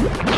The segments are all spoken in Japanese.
you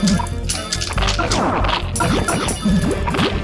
Oh, my God.